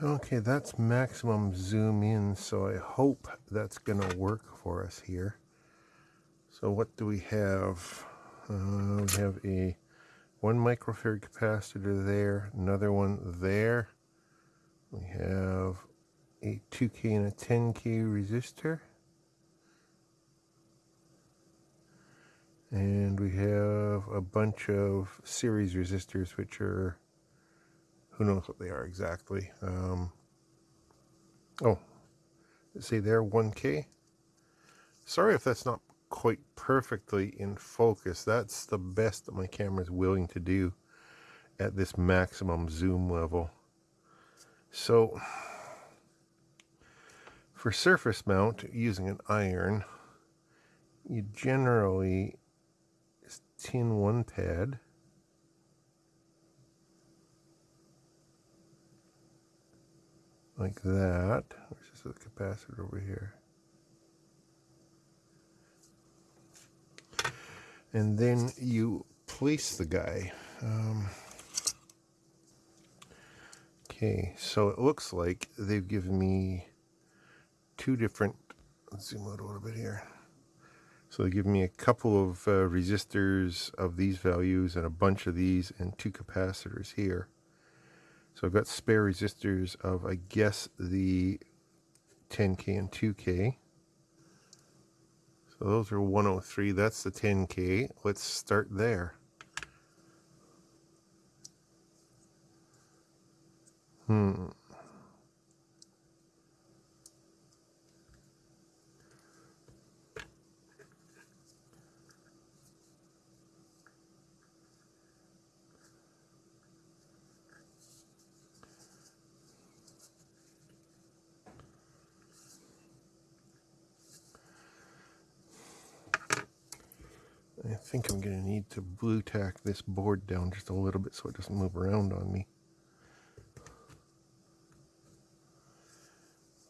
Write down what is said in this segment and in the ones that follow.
Okay, that's maximum zoom in, so I hope that's going to work for us here. So what do we have? Uh, we have a one microfarad capacitor there, another one there. We have a 2K and a 10K resistor. And we have a bunch of series resistors, which are who knows what they are exactly. Um, oh, see there, 1K. Sorry if that's not quite perfectly in focus. That's the best that my camera is willing to do at this maximum zoom level. So, for surface mount using an iron, you generally tin one pad like that. Where's the capacitor over here? And then you place the guy. Um, okay, so it looks like they've given me two different, let's zoom out a little bit here. So they give me a couple of uh, resistors of these values and a bunch of these and two capacitors here. So I've got spare resistors of, I guess, the 10K and 2K. So those are 103. That's the 10K. Let's start there. Hmm. I think I'm going to need to Blu-Tack this board down just a little bit so it doesn't move around on me.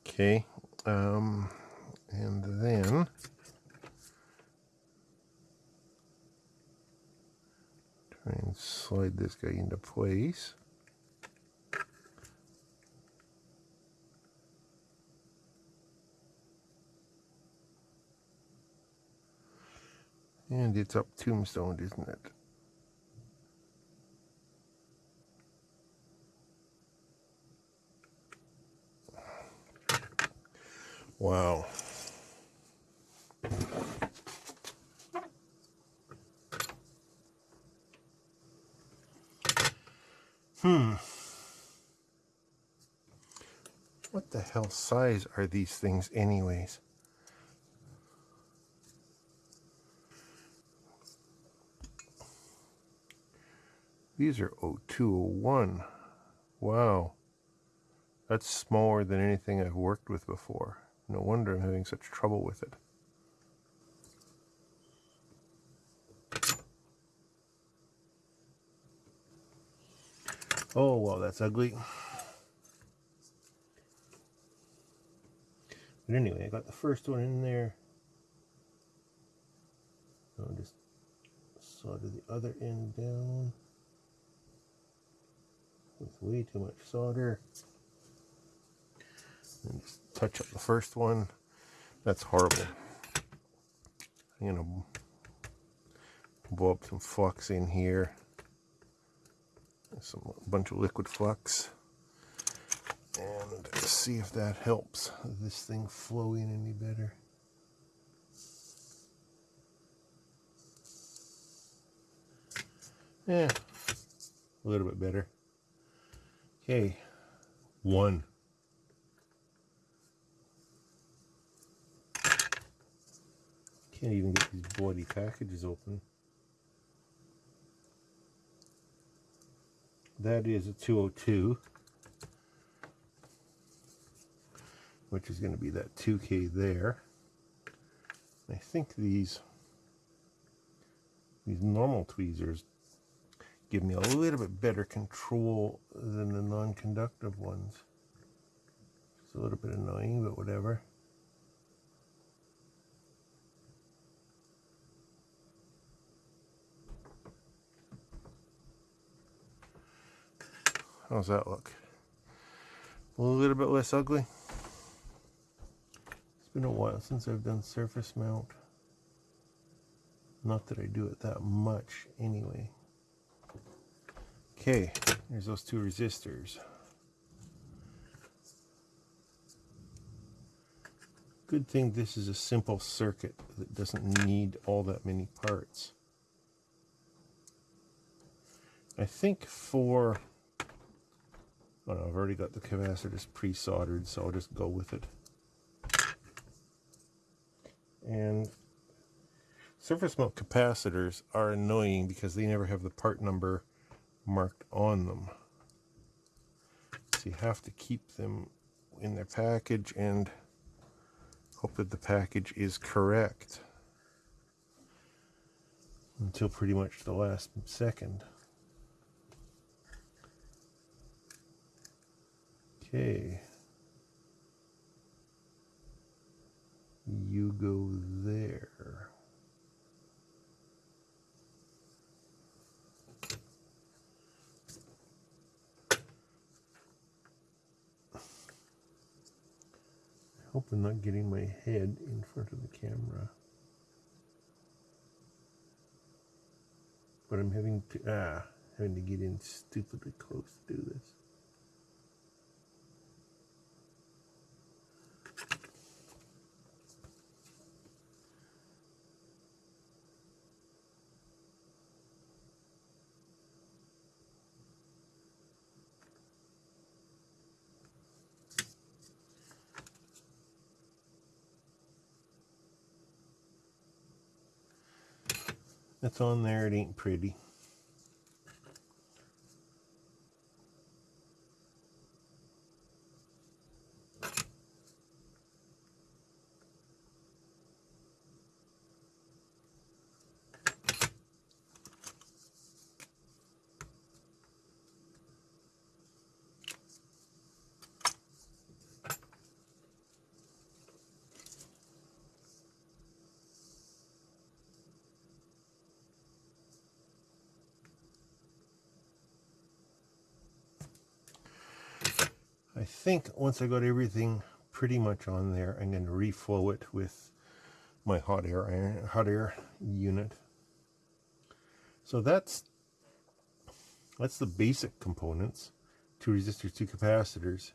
Okay, um, and then try and slide this guy into place. And it's up tombstone, isn't it? Wow. Hmm. What the hell size are these things anyways? These are 0201. Wow. That's smaller than anything I've worked with before. No wonder I'm having such trouble with it. Oh, well, that's ugly. But anyway, I got the first one in there. I'll just solder the other end down with way too much solder. And just touch up the first one. That's horrible. I'm gonna blow up some flux in here. Some bunch of liquid flux. And see if that helps this thing flow in any better. Yeah, a little bit better. Okay, one. Can't even get these bloody packages open. That is a 202, which is going to be that 2K there. I think these these normal tweezers give me a little bit better control than the non-conductive ones. It's a little bit annoying, but whatever. How's that look? a little bit less ugly. It's been a while since I've done surface mount. Not that I do it that much anyway. Okay, there's those two resistors. Good thing this is a simple circuit that doesn't need all that many parts. I think for, oh no, I've already got the capacitors pre-soldered, so I'll just go with it. And surface mount capacitors are annoying because they never have the part number marked on them. So you have to keep them in their package and hope that the package is correct until pretty much the last second. Okay. You go there. Hope I'm not getting my head in front of the camera. But I'm having to, ah, having to get in stupidly close to do this. It's on there, it ain't pretty. I think once I got everything pretty much on there, I'm going to reflow it with my hot air hot air unit. So that's that's the basic components: two resistors, two capacitors.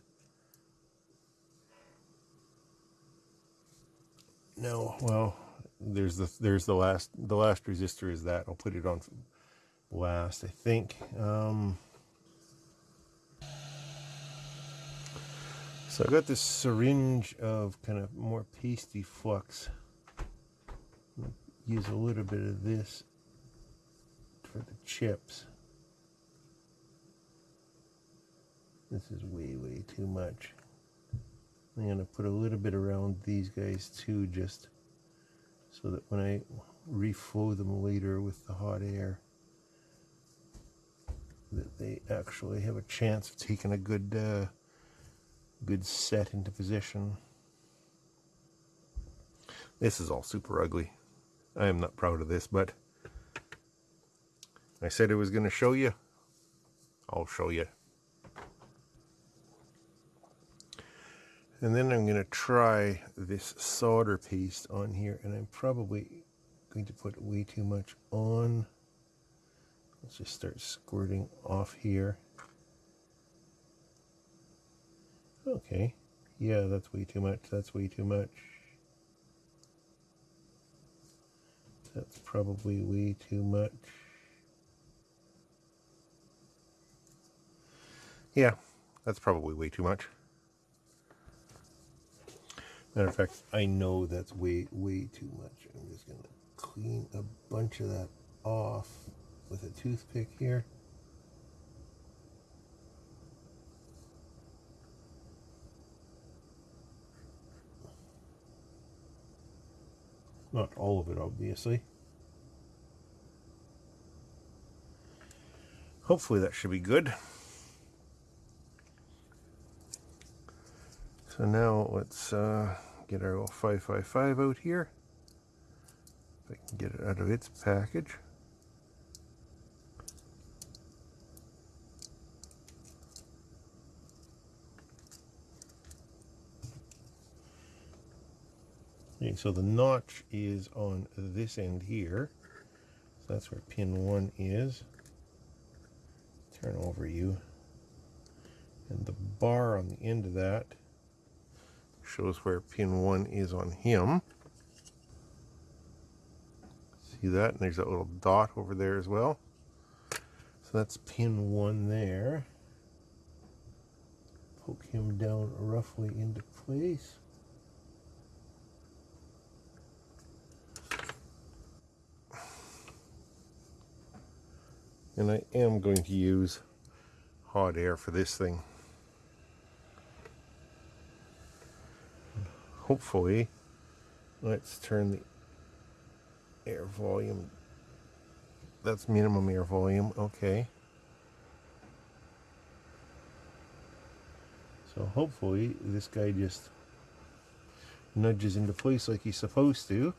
No, well, there's the there's the last the last resistor is that. I'll put it on last, I think. Um, So I got this syringe of kind of more pasty flux. Use a little bit of this for the chips. This is way, way too much. I'm going to put a little bit around these guys too, just so that when I reflow them later with the hot air, that they actually have a chance of taking a good uh, good set into position. This is all super ugly. I am not proud of this, but I said I was going to show you. I'll show you. And then I'm going to try this solder paste on here, and I'm probably going to put way too much on. Let's just start squirting off here. Okay. Yeah, that's way too much. That's way too much. That's probably way too much. Yeah, that's probably way too much. Matter of fact, I know that's way, way too much. I'm just going to clean a bunch of that off with a toothpick here. Not all of it, obviously. Hopefully that should be good. So now let's uh, get our 555 out here. If I can get it out of its package. So the notch is on this end here. So that's where pin one is. Turn over you. And the bar on the end of that shows where pin one is on him. See that? And there's that little dot over there as well. So that's pin one there. Poke him down roughly into place. And I am going to use hot air for this thing. Hopefully, let's turn the air volume. That's minimum air volume, okay. So hopefully this guy just nudges into place like he's supposed to.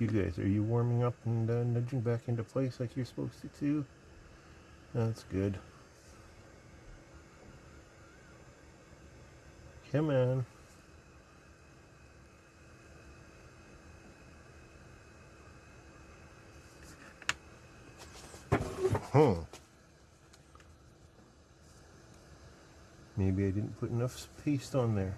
You guys, are you warming up and uh, nudging back into place like you're supposed to too? That's good. Come on. Hmm. Maybe I didn't put enough paste on there.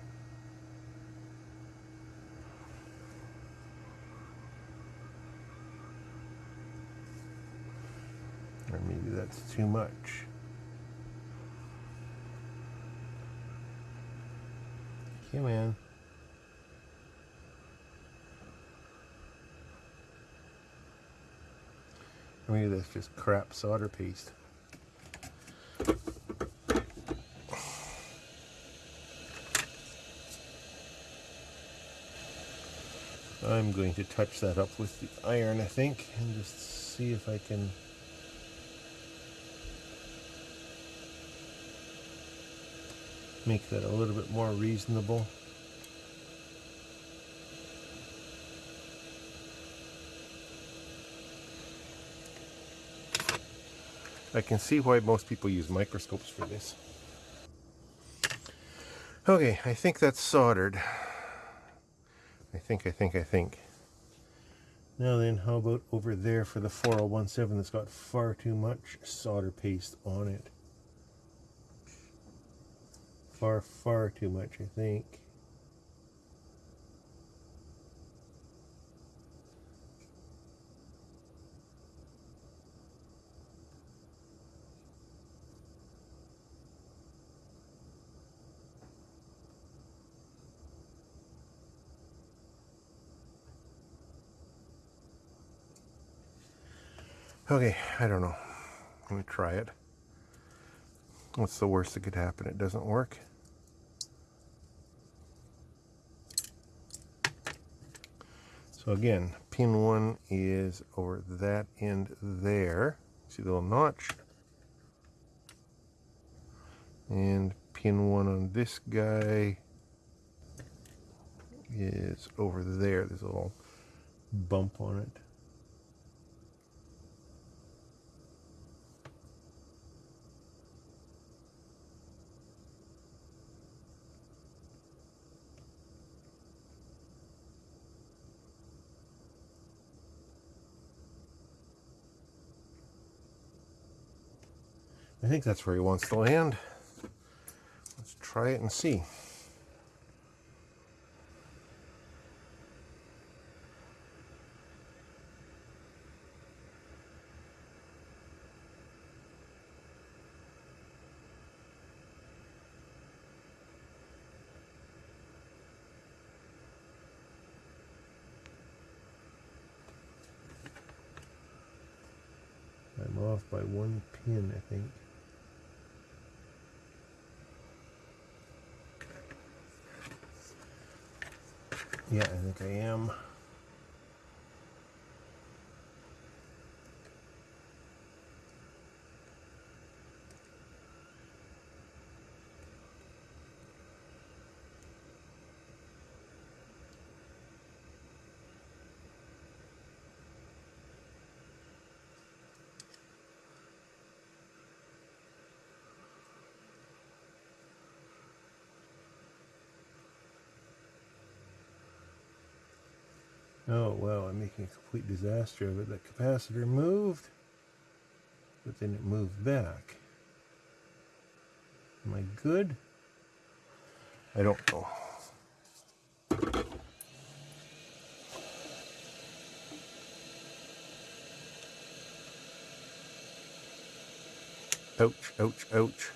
Or maybe that's too much. Come man. Or maybe that's just crap solder paste. I'm going to touch that up with the iron, I think, and just see if I can make that a little bit more reasonable. I can see why most people use microscopes for this. Okay, I think that's soldered. I think, I think, I think. Now then, how about over there for the 4017 that's got far too much solder paste on it? Far, far too much, I think. Okay, I don't know. Let me try it. What's the worst that could happen? It doesn't work. So again, pin one is over that end there. See the little notch? And pin one on this guy is over there. There's a little bump on it. I think that's where he wants to land. Let's try it and see. I'm off by one pin, I think. Yeah, I think I am. Oh, well, I'm making a complete disaster of it. The capacitor moved, but then it moved back. Am I good? I don't know. Ouch, ouch, ouch.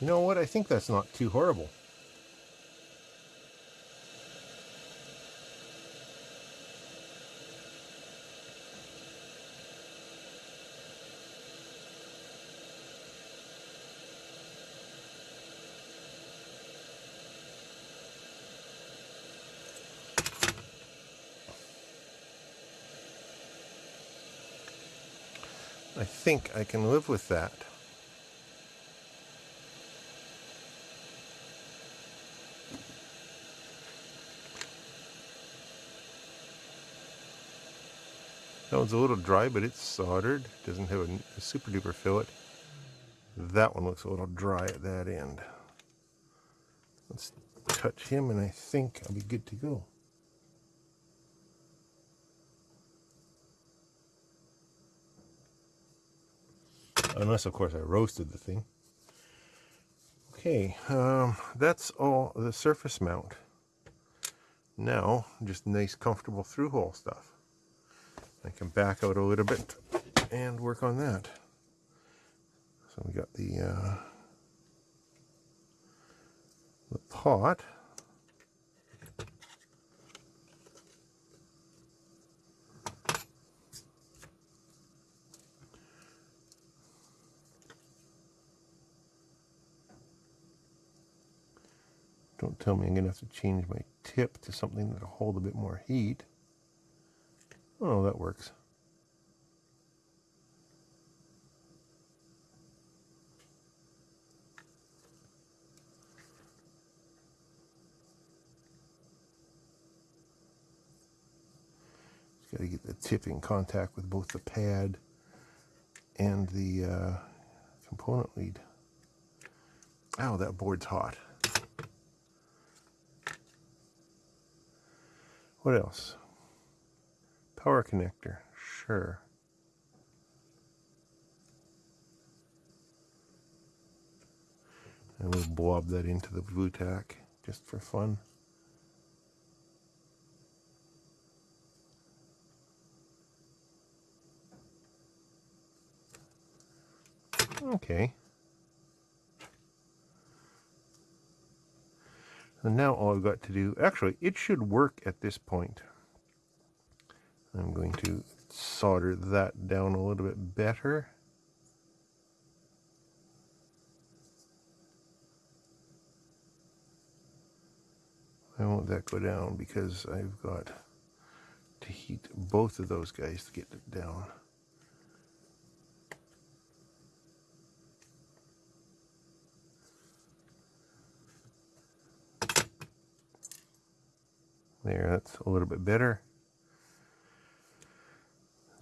You know what? I think that's not too horrible. I think I can live with that. That one's a little dry, but it's soldered. Doesn't have a, a super duper fillet. That one looks a little dry at that end. Let's touch him and I think I'll be good to go. Unless, of course, I roasted the thing. Okay, um, that's all the surface mount. Now, just nice, comfortable through-hole stuff. I can back out a little bit and work on that. So we got the, uh, the pot. Don't tell me I'm going to have to change my tip to something that'll hold a bit more heat. Oh, that works. Just got to get the tip in contact with both the pad and the uh, component lead. Ow, that board's hot. What else? Power connector, sure. And we'll blob that into the Blu-Tack just for fun. Okay. And now all I've got to do, actually, it should work at this point. I'm going to solder that down a little bit better. I won't that go down because I've got to heat both of those guys to get it down. There, that's a little bit better.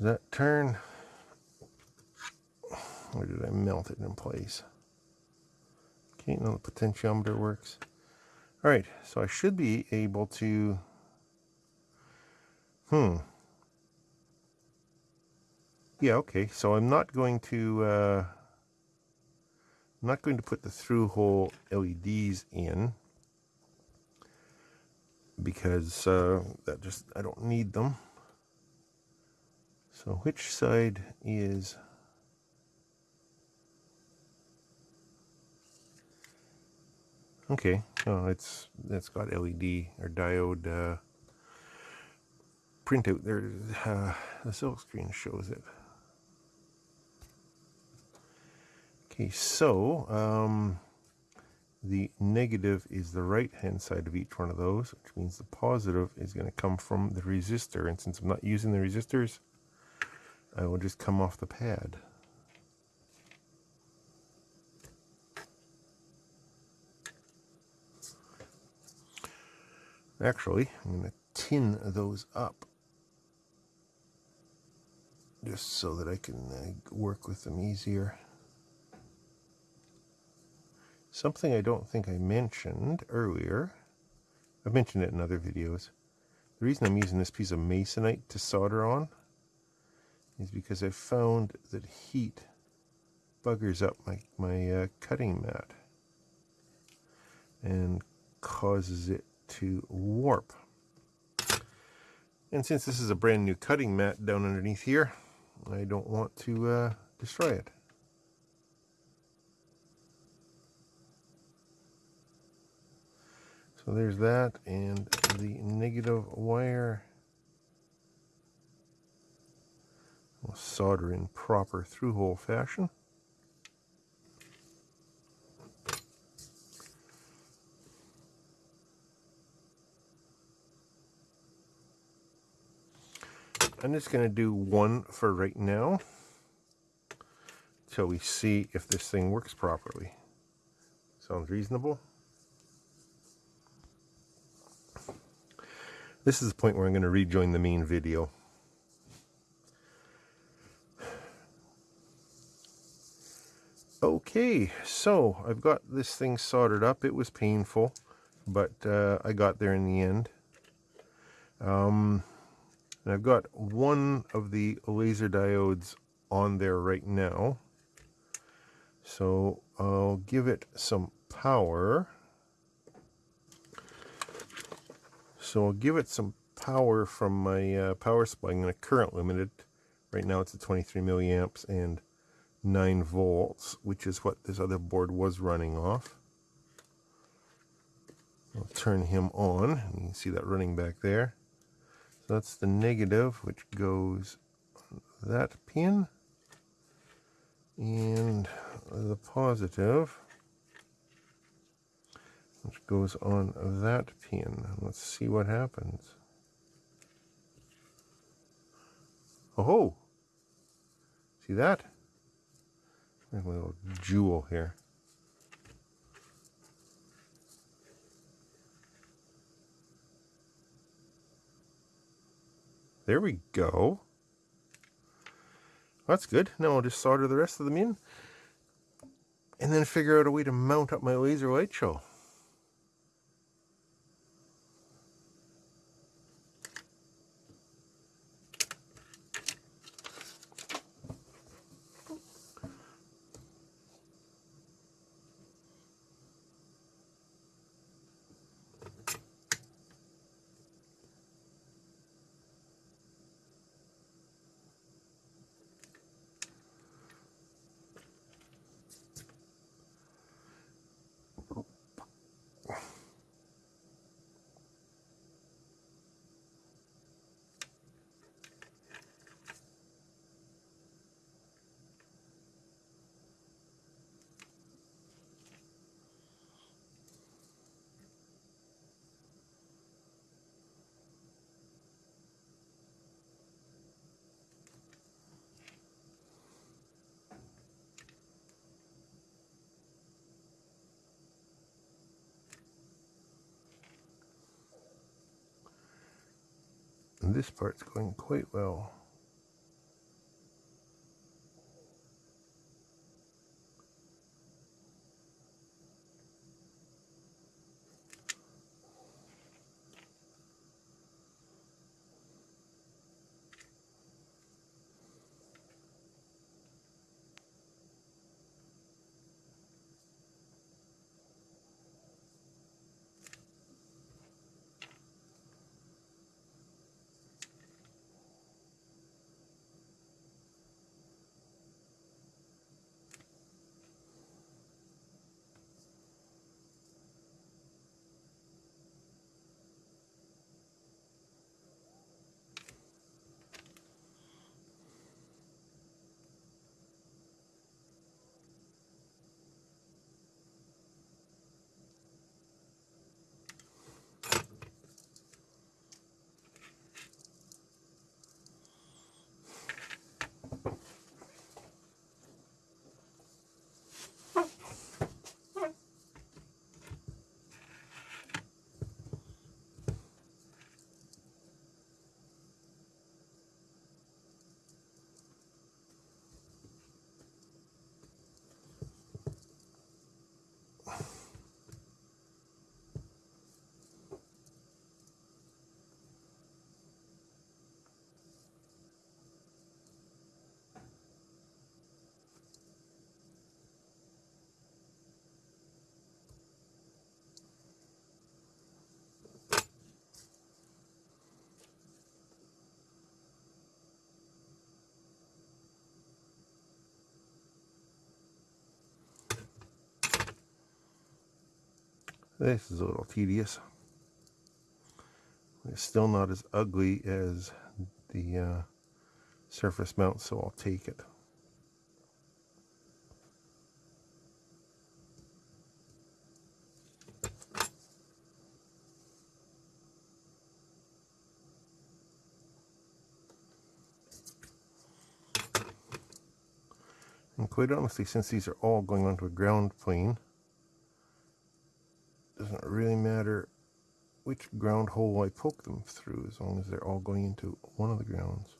That turn? Or did I melt it in place? Can't know the potentiometer works. All right, so I should be able to, hmm. Yeah, okay, so I'm not going to, uh, I'm not going to put the through hole LEDs in because uh, that just, I don't need them. So which side is Okay, oh, it's it's got LED or diode uh, printout there. Uh, the silk screen shows it. Okay, so um, the negative is the right hand side of each one of those, which means the positive is going to come from the resistor. And since I'm not using the resistors, I will just come off the pad. Actually, I'm going to tin those up just so that I can uh, work with them easier. Something I don't think I mentioned earlier, I've mentioned it in other videos. The reason I'm using this piece of masonite to solder on is because I found that heat buggers up my, my uh, cutting mat and causes it to warp. And since this is a brand new cutting mat down underneath here, I don't want to uh, destroy it. So there's that and the negative wire. We'll solder in proper through-hole fashion. I'm just going to do one for right now until we see if this thing works properly. Sounds reasonable? This is the point where I'm going to rejoin the main video. Okay, so I've got this thing soldered up. It was painful, but uh, I got there in the end. Um, and I've got one of the laser diodes on there right now. So I'll give it some power. So I'll give it some power from my uh, power supply. I'm going to current limit it. Right now it's at 23 milliamps and 9 volts, which is what this other board was running off. I'll turn him on. And you can see that running back there. So that's the negative, which goes that pin. And the positive which goes on that pin. Let's see what happens. Oh, see that? A little jewel here. There we go. That's good. Now I'll just solder the rest of them in and then figure out a way to mount up my laser light show. This part's going quite well. This is a little tedious. It's still not as ugly as the uh, surface mount, so I'll take it. And quite honestly, since these are all going onto a ground plane, matter which ground hole I poke them through as long as they're all going into one of the grounds.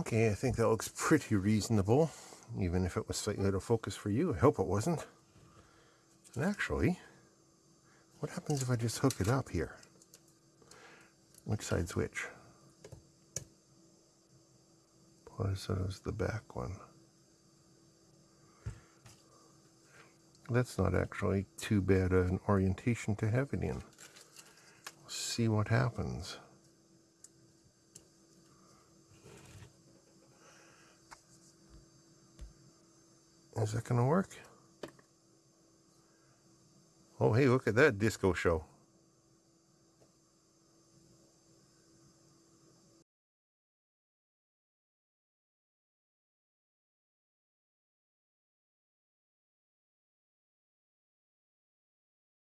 Okay, I think that looks pretty reasonable, even if it was slightly out of focus for you. I hope it wasn't. And actually, what happens if I just hook it up here? Which side's which? Positive the back one. That's not actually too bad an orientation to have it in. see what happens. Is that going to work? Oh, hey, look at that disco show.